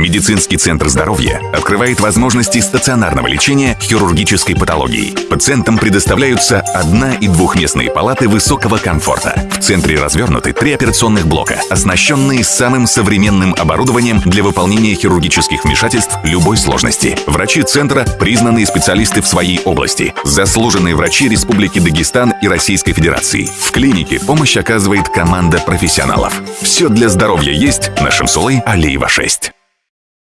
Медицинский центр здоровья открывает возможности стационарного лечения хирургической патологии. Пациентам предоставляются одна- и двухместные палаты высокого комфорта. В центре развернуты три операционных блока, оснащенные самым современным оборудованием для выполнения хирургических вмешательств любой сложности. Врачи центра – признанные специалисты в своей области, заслуженные врачи Республики Дагестан и Российской Федерации. В клинике помощь оказывает команда профессионалов. Все для здоровья есть на Шамсулы Алиева 6.